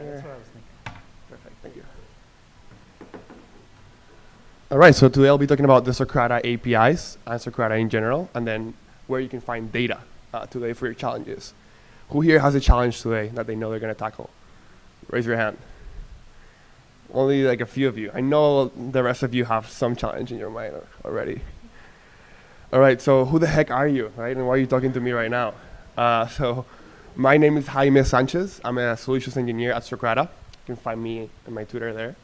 Yeah, that's what I was thinking. Perfect, thank you. All right, so today I'll be talking about the Socrata APIs and Socrata in general, and then where you can find data uh, today for your challenges. Who here has a challenge today that they know they're going to tackle? Raise your hand. Only like a few of you. I know the rest of you have some challenge in your mind already. All right, so who the heck are you, right? And why are you talking to me right now? Uh, so my name is Jaime Sanchez. I'm a solutions engineer at Socrata. You can find me and my Twitter there.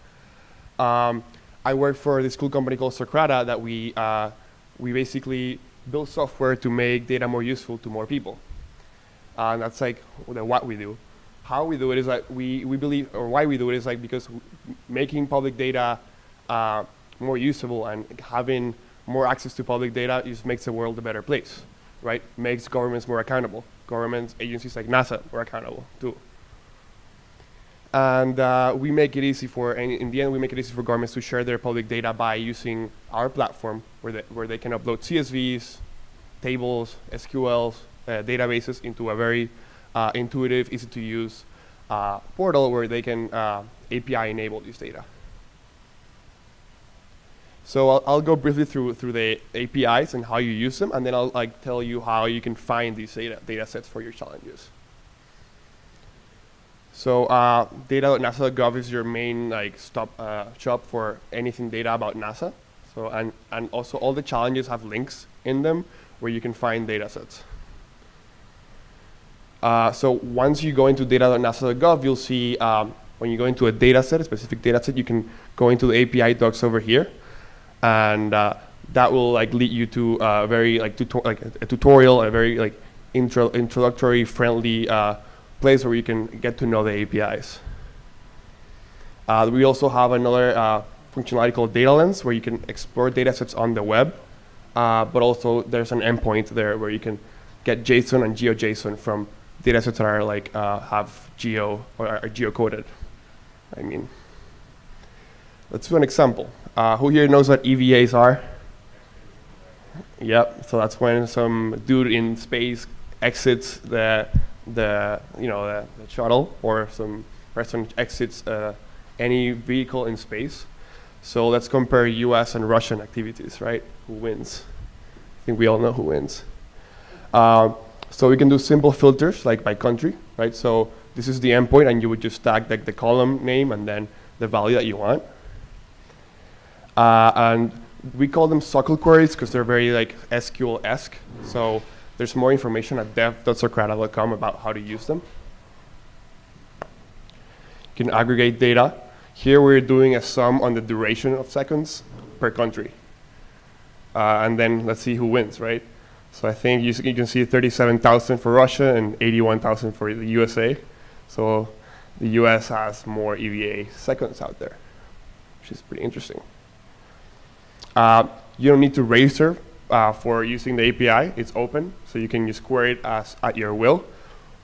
Um, I work for this cool company called Socrata that we, uh, we basically build software to make data more useful to more people. Uh, and that's like what we do. How we do it is like we, we believe, or why we do it is like because making public data uh, more usable and having more access to public data just makes the world a better place, right? Makes governments more accountable. Governments, agencies like NASA more accountable too. And uh, we make it easy for, and in the end, we make it easy for governments to share their public data by using our platform where they, where they can upload CSVs, tables, SQLs, uh, databases into a very uh, intuitive, easy to use uh, portal where they can uh, API enable this data. So I'll, I'll go briefly through through the APIs and how you use them, and then I'll like tell you how you can find these data data sets for your challenges. So uh, data.nasa.gov is your main like stop uh, shop for anything data about NASA. So and and also all the challenges have links in them where you can find data sets. Uh, so once you go into data.nasa.gov, you'll see um, when you go into a data set, a specific data set, you can go into the API docs over here, and uh, that will like lead you to a very like, tuto like a, tutorial, a very like intro introductory, friendly uh, place where you can get to know the APIs. Uh, we also have another uh, functionality called Data Lens, where you can explore data sets on the web, uh, but also there's an endpoint there where you can get JSON and GeoJSON from data sets that are like uh, have geo or are geocoded. I mean, let's do an example. Uh, who here knows what EVAs are? Yep. So that's when some dude in space exits the the you know the, the shuttle, or some person exits uh, any vehicle in space. So let's compare U.S. and Russian activities, right? Who wins? I think we all know who wins. Uh, so we can do simple filters like by country, right? So this is the endpoint, and you would just tag like the column name and then the value that you want. Uh, and we call them SOQL queries because they're very like SQL-esque. So there's more information at dev.socrata.com about how to use them. You can aggregate data. Here we're doing a sum on the duration of seconds per country. Uh, and then let's see who wins, right? So I think you, you can see 37,000 for Russia and 81,000 for the USA. So the US has more EVA seconds out there, which is pretty interesting. Uh, you don't need to register uh, for using the API. It's open, so you can just query it as at your will.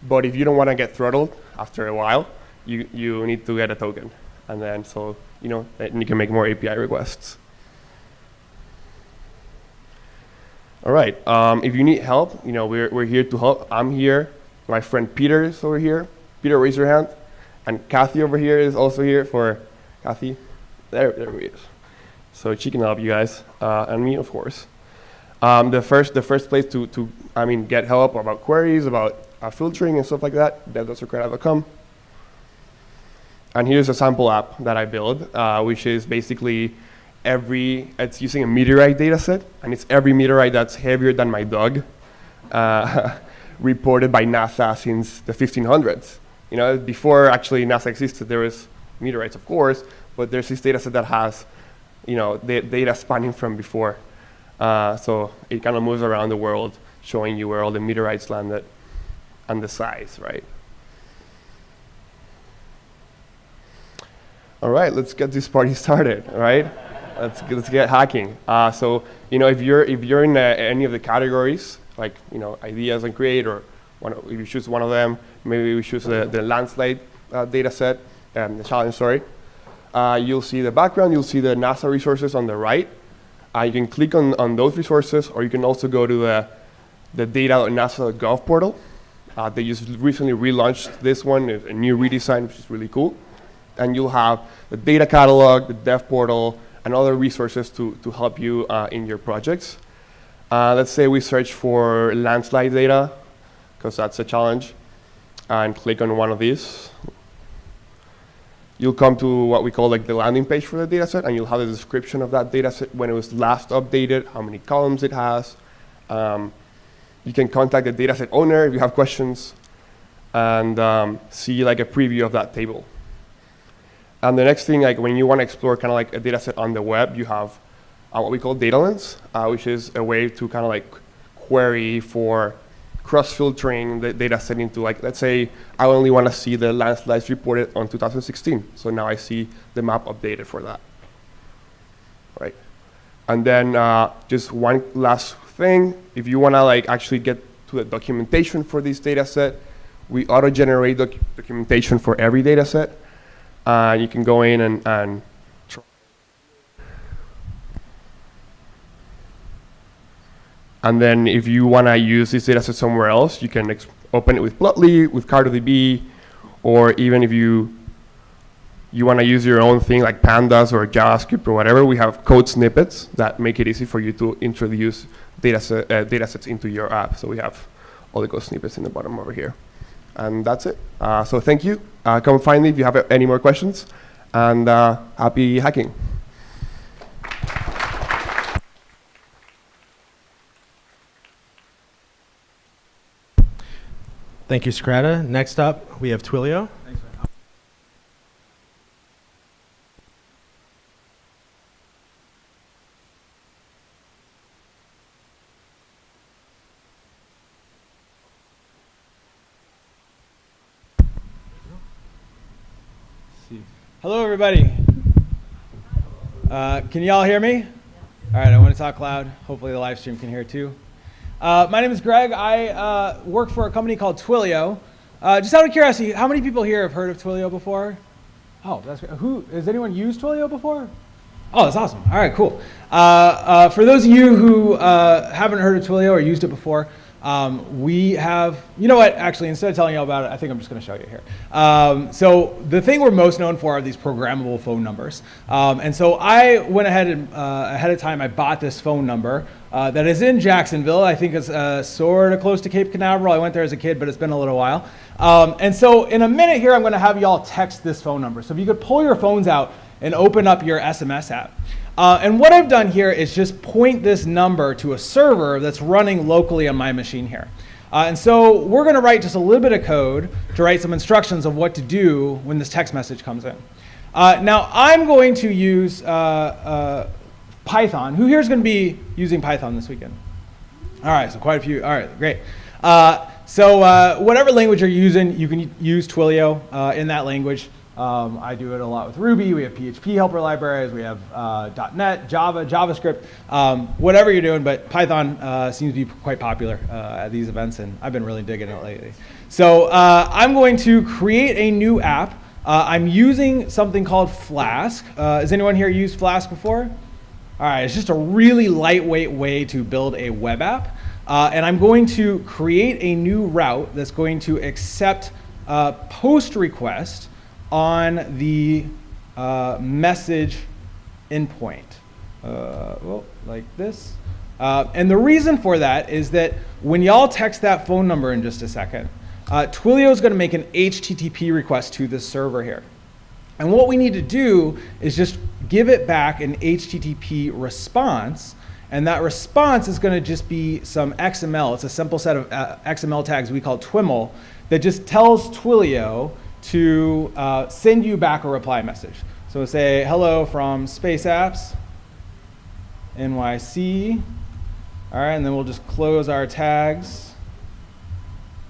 But if you don't want to get throttled after a while, you, you need to get a token. And then so, you know, then you can make more API requests. All right, um, if you need help, you know, we're, we're here to help. I'm here. My friend Peter is over here. Peter, raise your hand. And Kathy over here is also here for Kathy. There, there he is. So she can help you guys, uh, and me, of course. Um, the first, the first place to, to, I mean, get help about queries, about uh, filtering and stuff like that, dev.socrata.com. And here's a sample app that I built, uh, which is basically every, it's using a meteorite data set, and it's every meteorite that's heavier than my dog, uh, reported by NASA since the 1500s. You know, before actually NASA existed, there was meteorites, of course, but there's this data set that has, you know, the data spanning from before. Uh, so it kind of moves around the world, showing you where all the meteorites landed and the size, right? All right, let's get this party started, right? let's, let's get hacking. Uh, so, you know, if you're, if you're in uh, any of the categories, like, you know, ideas and create, or one, if you choose one of them, maybe we choose the, the landslide uh, data set, um, the challenge, sorry. Uh, you'll see the background, you'll see the NASA resources on the right. Uh, you can click on, on those resources, or you can also go to the, the data.nasa.gov portal, Uh, they just recently relaunched this one, a new redesign, which is really cool. And you'll have the data catalog, the dev portal, and other resources to, to help you uh, in your projects. Uh, let's say we search for landslide data, because that's a challenge, and click on one of these. You'll come to what we call like the landing page for the dataset, and you'll have a description of that dataset when it was last updated, how many columns it has. Um, you can contact the dataset owner if you have questions, and um, see like a preview of that table. And the next thing, like when you want to explore kind of like a data set on the web, you have uh, what we call data lens, uh, which is a way to kind of like query for cross-filtering the data set into like, let's say I only want to see the landslides reported on 2016. So now I see the map updated for that, right? And then uh, just one last thing, if you want to like actually get to the documentation for this data set, we auto-generate doc documentation for every data set. Uh, you can go in and, and And then if you want to use this data set somewhere else, you can open it with Plotly, with CartoDB, or even if you you want to use your own thing like pandas or JavaScript or whatever, we have code snippets that make it easy for you to introduce data, uh, data sets into your app. So we have all the code snippets in the bottom over here. And that's it. Uh, so thank you. Uh, come find me if you have any more questions. And uh, happy hacking. Thank you, Socrata. Next up, we have Twilio. Hello, everybody. Uh, can y'all hear me? All right, I want to talk loud. Hopefully the live stream can hear too. Uh, my name is Greg. I uh, work for a company called Twilio. Uh, just out of curiosity, how many people here have heard of Twilio before? Oh, that's great. Who, has anyone used Twilio before? Oh, that's awesome. All right, cool. Uh, uh, for those of you who uh, haven't heard of Twilio or used it before, um, we have, you know what, actually, instead of telling you all about it, I think I'm just going to show you here. Um, so the thing we're most known for are these programmable phone numbers. Um, and so I went ahead and uh, ahead of time, I bought this phone number uh, that is in Jacksonville. I think it's uh, sort of close to Cape Canaveral. I went there as a kid, but it's been a little while. Um, and so in a minute here, I'm going to have y'all text this phone number. So if you could pull your phones out and open up your SMS app. Uh, and what I've done here is just point this number to a server that's running locally on my machine here. Uh, and so we're going to write just a little bit of code to write some instructions of what to do when this text message comes in. Uh, now I'm going to use uh, uh, Python. Who here is going to be using Python this weekend? All right, so quite a few. All right, great. Uh, so whatever language you're using, you can use Twilio in that language. Um, I do it a lot with Ruby. We have PHP helper libraries. We have uh, .NET, Java, JavaScript, um, whatever you're doing. But Python uh, seems to be quite popular uh, at these events, and I've been really digging it lately. So uh, I'm going to create a new app. Uh, I'm using something called Flask. Uh, has anyone here used Flask before? All right, it's just a really lightweight way to build a web app. and I'm going to create a new route that's going to accept a post request on the uh, message endpoint. Uh, well, like this. Uh, and the reason for that is that when y'all text that phone number in just a second, uh, Twilio is going to make an HTTP request to this server here. And what we need to do is just give it back an HTTP response. And that response is going to just be some XML. It's a simple set of uh, XML tags we call TwiML that just tells Twilio to uh, send you back a reply message. So say, hello from Space Apps, NYC. All right, and then we'll just close our tags.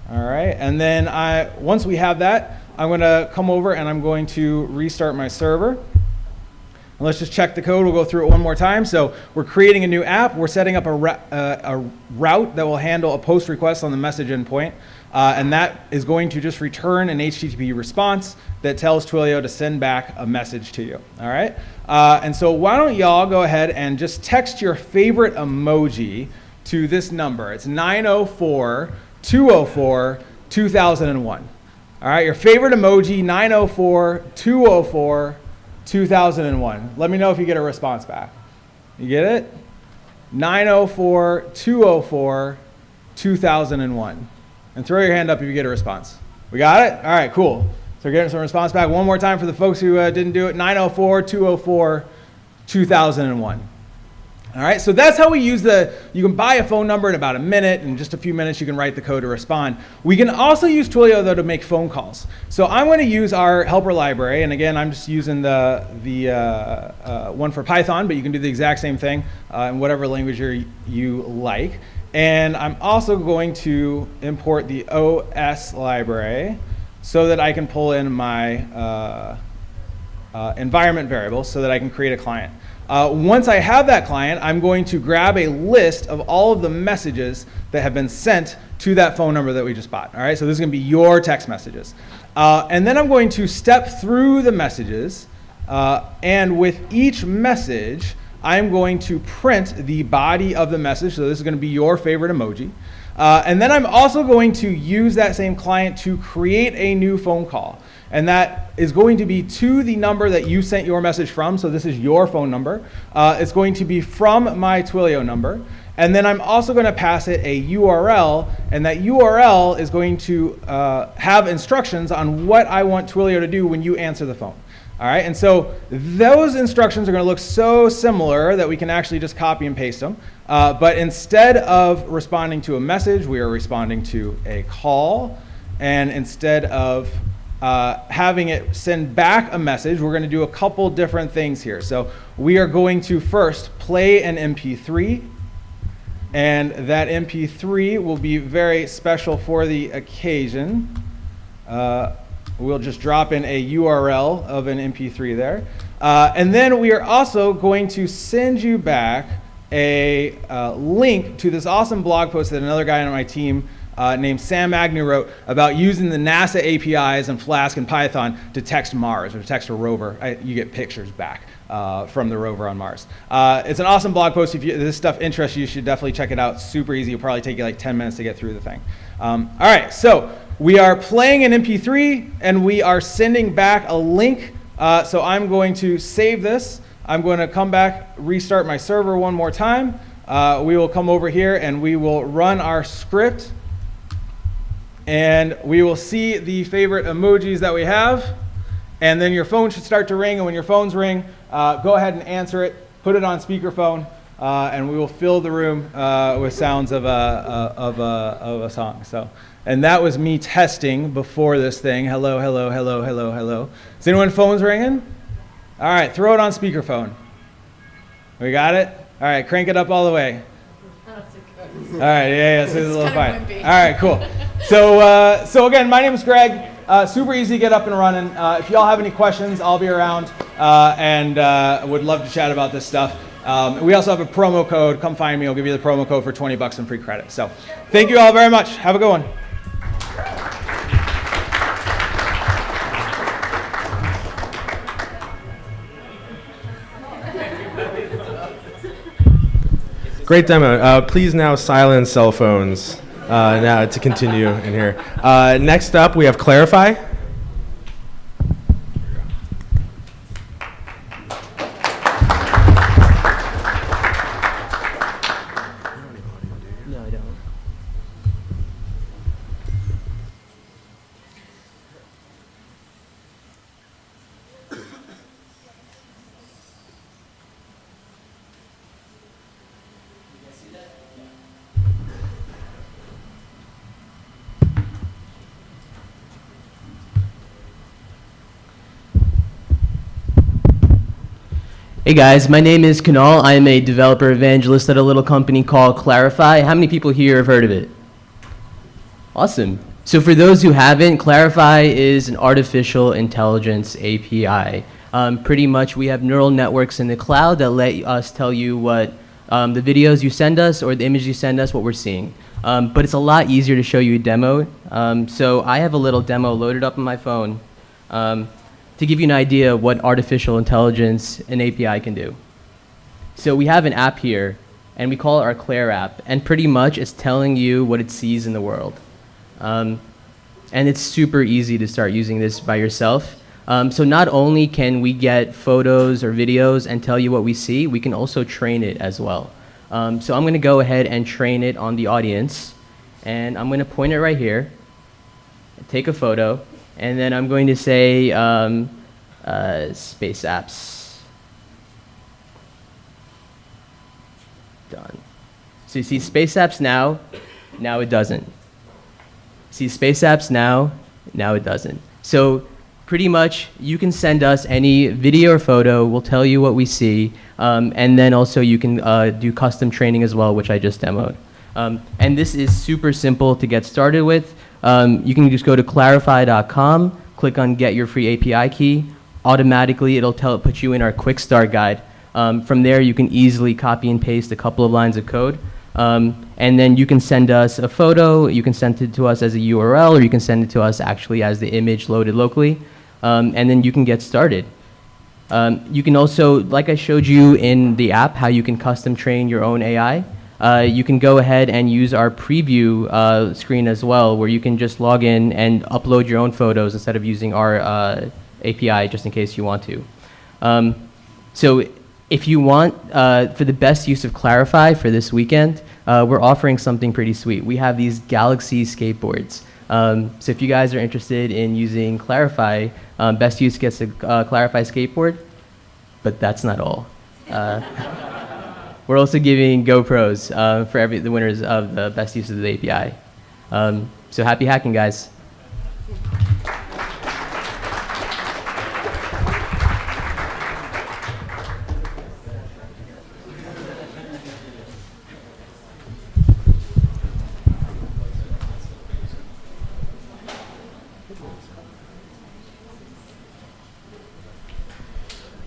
All right, and then I, once we have that, I'm going to come over and I'm going to restart my server. And let's just check the code. We'll go through it one more time. So we're creating a new app. We're setting up a, uh, a route that will handle a post request on the message endpoint. Uh, and that is going to just return an HTTP response that tells Twilio to send back a message to you. All right. Uh, and so why don't y'all go ahead and just text your favorite emoji to this number. It's 904 204 2001. All right, your favorite emoji 904 204 2001. Let me know if you get a response back. You get it? 904 204 2001. And throw your hand up if you get a response. We got it? All right, cool. So we're getting some response back. One more time for the folks who uh, didn't do it 904 204 2001. All right, so that's how we use the, you can buy a phone number in about a minute, in just a few minutes you can write the code to respond. We can also use Twilio though to make phone calls. So I'm gonna use our helper library, and again, I'm just using the, the uh, uh, one for Python, but you can do the exact same thing uh, in whatever language you like. And I'm also going to import the OS library so that I can pull in my uh, uh, environment variable so that I can create a client. Uh, once I have that client, I'm going to grab a list of all of the messages that have been sent to that phone number that we just bought. All right, so this is going to be your text messages. Uh, and then I'm going to step through the messages, uh, and with each message, I'm going to print the body of the message. So this is going to be your favorite emoji. Uh, and then I'm also going to use that same client to create a new phone call and that is going to be to the number that you sent your message from. So this is your phone number. Uh, it's going to be from my Twilio number. And then I'm also going to pass it a URL, and that URL is going to uh, have instructions on what I want Twilio to do when you answer the phone. All right, and so those instructions are going to look so similar that we can actually just copy and paste them. Uh, but instead of responding to a message, we are responding to a call. And instead of uh, having it send back a message, we're going to do a couple different things here. So we are going to first play an MP3, and that MP3 will be very special for the occasion. Uh, we'll just drop in a URL of an MP3 there. Uh, and then we are also going to send you back a uh, link to this awesome blog post that another guy on my team uh, named Sam Agnew wrote about using the NASA APIs and Flask and Python to text Mars or to text a rover. I, you get pictures back uh, from the rover on Mars. Uh, it's an awesome blog post. If you, this stuff interests you, you should definitely check it out. Super easy. It'll probably take you like 10 minutes to get through the thing. Um, all right, so we are playing an MP3 and we are sending back a link. Uh, so I'm going to save this. I'm going to come back, restart my server one more time. Uh, we will come over here and we will run our script and we will see the favorite emojis that we have. And then your phone should start to ring. And when your phones ring, uh, go ahead and answer it. Put it on speakerphone. Uh, and we will fill the room uh, with sounds of a, uh, of, a, of a song. So, and that was me testing before this thing. Hello, hello, hello, hello, hello. Is anyone phones ringing? All right, throw it on speakerphone. We got it? All right, crank it up all the way. All right, yeah, yeah, so it's a little fine. All right, cool. So, uh, so again, my name is Greg. Uh, super easy to get up and running. Uh, if y'all have any questions, I'll be around uh, and uh, would love to chat about this stuff. Um, we also have a promo code. Come find me. I'll give you the promo code for 20 bucks and free credit. So, thank you all very much. Have a good one. Great demo. Uh, please now silence cell phones uh, now to continue in here. Uh, next up, we have Clarifai. Hey guys, my name is Kunal. I am a developer evangelist at a little company called Clarifai. How many people here have heard of it? Awesome. So for those who haven't, Clarifai is an artificial intelligence API. Um, pretty much we have neural networks in the cloud that let us tell you what um, the videos you send us or the images you send us, what we're seeing. Um, but it's a lot easier to show you a demo. Um, so I have a little demo loaded up on my phone. To give you an idea of what artificial intelligence and API can do. So we have an app here, and we call it our Claire app, and pretty much it's telling you what it sees in the world. Um, and it's super easy to start using this by yourself. Um, so not only can we get photos or videos and tell you what we see, we can also train it as well. Um, so I'm going to go ahead and train it on the audience, and I'm going to point it right here, take a photo, and then I'm going to say um, uh, space apps. Done. So you see space apps now, now it doesn't. See space apps now, now it doesn't. So pretty much you can send us any video or photo, we'll tell you what we see, um, and then also you can uh, do custom training as well, which I just demoed. Um, and this is super simple to get started with. Um, you can just go to clarifai.com, click on get your free API key. Automatically, it'll tell put you in our quick start guide. Um, from there, you can easily copy and paste a couple of lines of code. Um, and then you can send us a photo, you can send it to us as a URL, or you can send it to us actually as the image loaded locally. Um, and then you can get started. Um, you can also, like I showed you in the app, how you can custom train your own AI. Uh, you can go ahead and use our preview uh, screen as well, where you can just log in and upload your own photos instead of using our uh, API, just in case you want to. Um, so if you want, uh, for the best use of Clarifai for this weekend, uh, we're offering something pretty sweet. We have these Galaxy skateboards. Um, so if you guys are interested in using Clarifai, um, best use gets a Clarifai skateboard, but that's not all. We're also giving GoPros uh, for every the winners of the best use of the API. Um, so happy hacking, guys.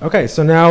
Okay, so now